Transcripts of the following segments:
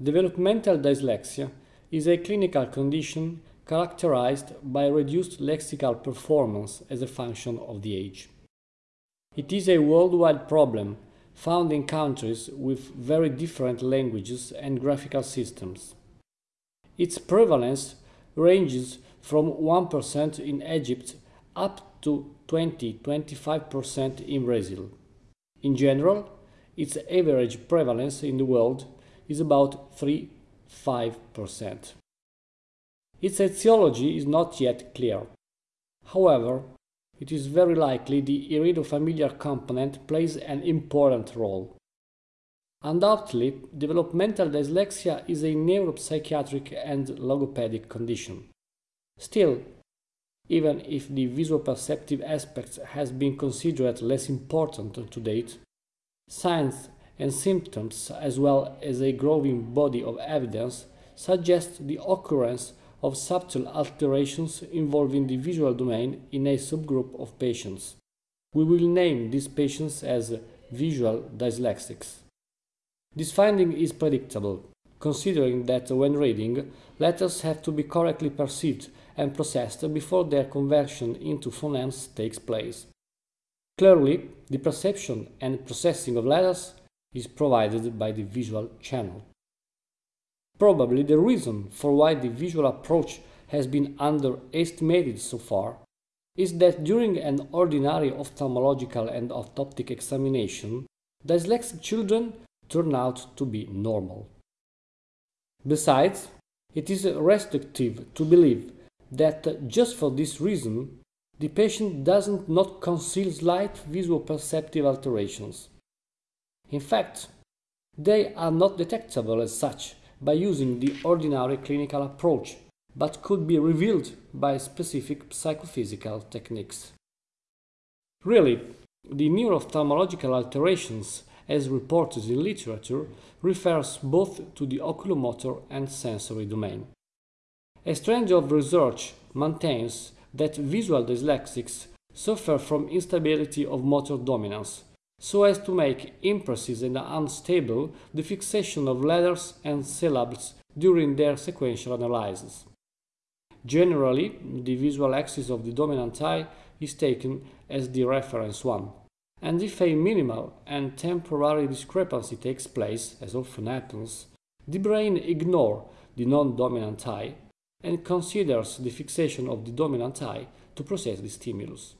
Developmental dyslexia is a clinical condition characterized by reduced lexical performance as a function of the age. It is a worldwide problem found in countries with very different languages and graphical systems. Its prevalence ranges from 1% in Egypt up to 20-25% in Brazil. In general, its average prevalence in the world is about 3-5%. Its etiology is not yet clear. However, it is very likely the heredofamiliar component plays an important role. Undoubtedly, developmental dyslexia is a neuropsychiatric and logopedic condition. Still, even if the visual perceptive aspect has been considered less important to date, signs and symptoms as well as a growing body of evidence suggest the occurrence of subtle alterations involving the visual domain in a subgroup of patients. We will name these patients as visual dyslexics. This finding is predictable, considering that when reading, letters have to be correctly perceived and processed before their conversion into phonemes takes place. Clearly, the perception and processing of letters is provided by the visual channel. Probably the reason for why the visual approach has been underestimated so far is that during an ordinary ophthalmological and orthoptic examination, dyslexic children turn out to be normal. Besides, it is restrictive to believe that just for this reason, the patient doesn't not conceal slight visual perceptive alterations. In fact, they are not detectable as such by using the ordinary clinical approach, but could be revealed by specific psychophysical techniques. Really, the neuroophthalmological alterations as reported in literature refers both to the oculomotor and sensory domain. A strand of research maintains that visual dyslexics suffer from instability of motor dominance, so as to make imprecise and unstable the fixation of letters and syllables during their sequential analysis. Generally, the visual axis of the dominant eye is taken as the reference one, and if a minimal and temporary discrepancy takes place, as often happens, the brain ignores the non-dominant eye and considers the fixation of the dominant eye to process the stimulus.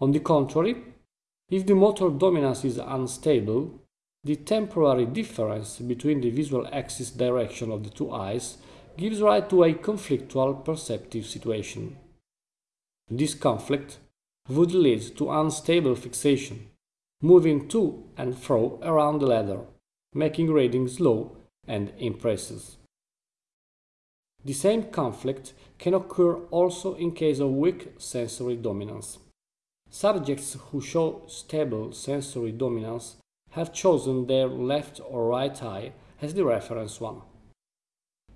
On the contrary, if the motor dominance is unstable, the temporary difference between the visual axis direction of the two eyes gives rise to a conflictual perceptive situation. This conflict would lead to unstable fixation, moving to and fro around the letter, making reading slow and imprecise. The same conflict can occur also in case of weak sensory dominance. Subjects who show stable sensory dominance have chosen their left or right eye as the reference one.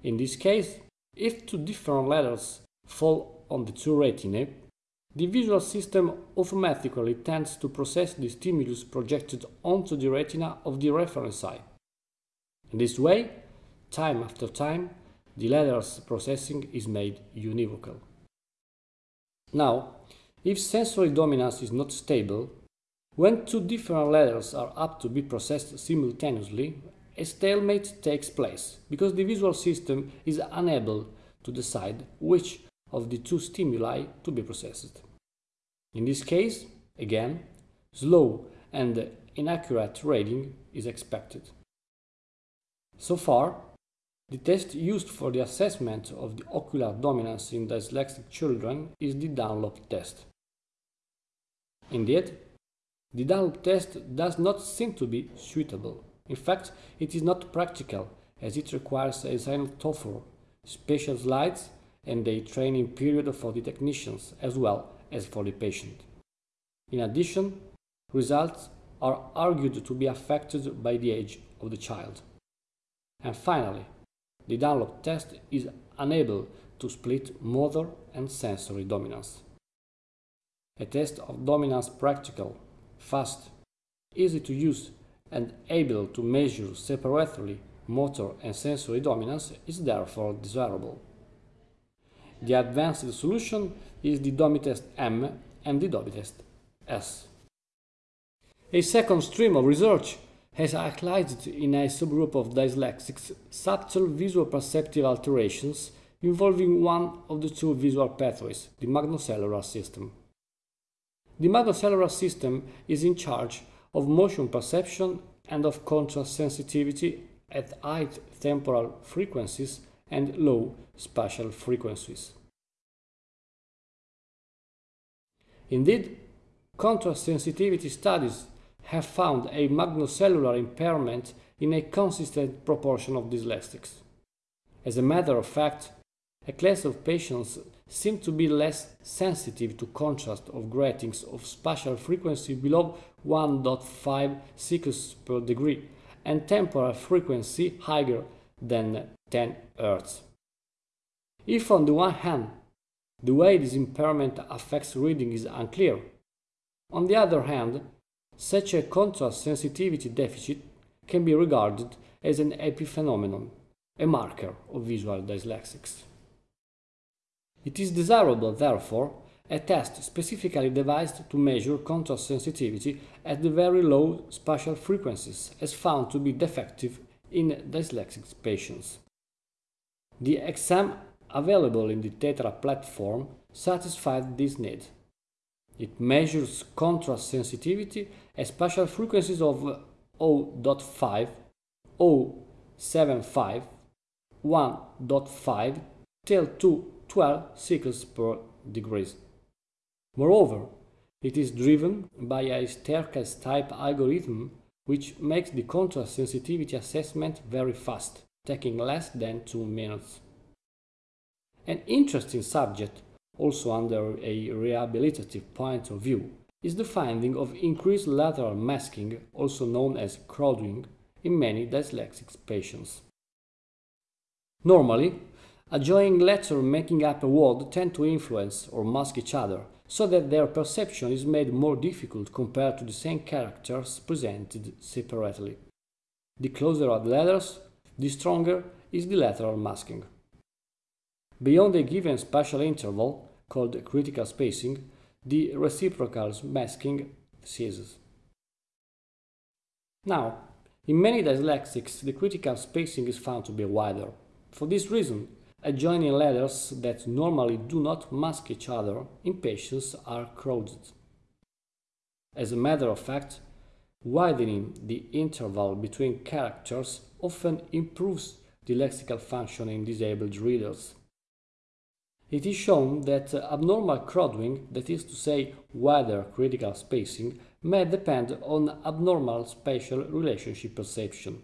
In this case, if two different letters fall on the two retinae, the visual system automatically tends to process the stimulus projected onto the retina of the reference eye. In this way, time after time, the letters processing is made univocal. Now, if sensory dominance is not stable, when two different letters are apt to be processed simultaneously, a stalemate takes place because the visual system is unable to decide which of the two stimuli to be processed. In this case, again, slow and inaccurate reading is expected. So far, the test used for the assessment of the ocular dominance in dyslexic children is the Dunlop test. Indeed, the Dunlop test does not seem to be suitable. In fact, it is not practical as it requires a synoptophore, special slides and a training period for the technicians as well as for the patient. In addition, results are argued to be affected by the age of the child. And finally, the Dunlop test is unable to split motor and sensory dominance. A test of dominance practical, fast, easy to use and able to measure separately motor and sensory dominance is therefore desirable. The advanced solution is the DOMI-test M and the DOMI-test S. A second stream of research has highlighted in a subgroup of dyslexics subtle visual perceptive alterations involving one of the two visual pathways, the magnocellular system. The magnocellular system is in charge of motion perception and of contrast sensitivity at high temporal frequencies and low spatial frequencies. Indeed, contrast sensitivity studies have found a magnocellular impairment in a consistent proportion of dyslexics. As a matter of fact, a class of patients seem to be less sensitive to contrast of gratings of spatial frequency below 1.5 cycles per degree and temporal frequency higher than 10 Hz. If on the one hand the way this impairment affects reading is unclear, on the other hand, such a contrast sensitivity deficit can be regarded as an epiphenomenon, a marker of visual dyslexics. It is desirable, therefore, a test specifically devised to measure contrast sensitivity at the very low spatial frequencies as found to be defective in dyslexic patients. The exam available in the Tetra platform satisfied this need. It measures contrast sensitivity at spatial frequencies of 0.5, 0.75, 1.5 till 2 12 cycles per degrees. Moreover, it is driven by a staircase type algorithm which makes the contrast sensitivity assessment very fast, taking less than 2 minutes. An interesting subject, also under a rehabilitative point of view, is the finding of increased lateral masking, also known as crowding, in many dyslexic patients. Normally, Adjoining letters making up a word tend to influence or mask each other, so that their perception is made more difficult compared to the same characters presented separately. The closer are the letters, the stronger is the lateral masking. Beyond a given spatial interval, called critical spacing, the reciprocal masking ceases. Now, in many dyslexics, the critical spacing is found to be wider. For this reason, Adjoining letters that normally do not mask each other in patients are crowded. As a matter of fact, widening the interval between characters often improves the lexical function in disabled readers. It is shown that abnormal crowding, that is to say wider critical spacing, may depend on abnormal spatial relationship perception.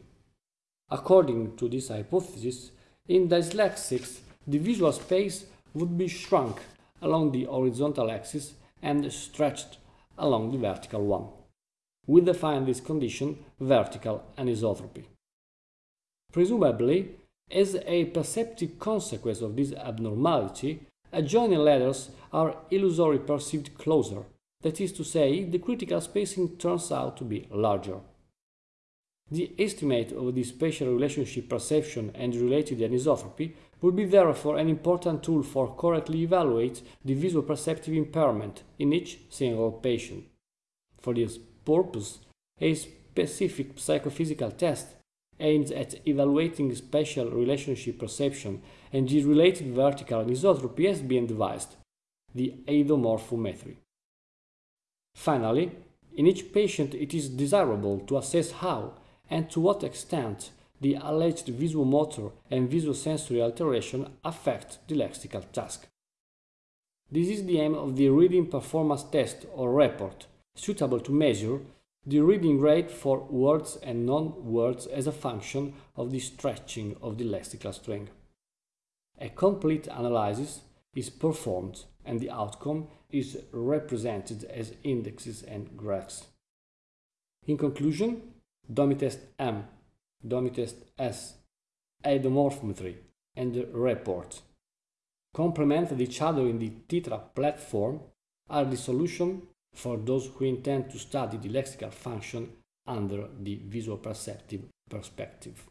According to this hypothesis, in dyslexics, the visual space would be shrunk along the horizontal axis and stretched along the vertical one. We define this condition vertical anisotropy. Presumably, as a perceptive consequence of this abnormality, adjoining letters are illusory perceived closer, that is to say, the critical spacing turns out to be larger. The estimate of the spatial relationship perception and related anisotropy would be therefore an important tool for correctly evaluate the visual perceptive impairment in each single patient. For this purpose, a specific psychophysical test aimed at evaluating spatial relationship perception and the related vertical anisotropy has been devised, the eidomorphometry. Finally, in each patient it is desirable to assess how and to what extent the alleged visual motor and visual sensory alteration affect the lexical task. This is the aim of the reading performance test or report, suitable to measure the reading rate for words and non-words as a function of the stretching of the lexical string. A complete analysis is performed and the outcome is represented as indexes and graphs. In conclusion, DOMI-test M, DOMI-test S, eidomorphometry, and report. Complement each other in the Tetra platform are the solution for those who intend to study the lexical function under the visual perceptive perspective.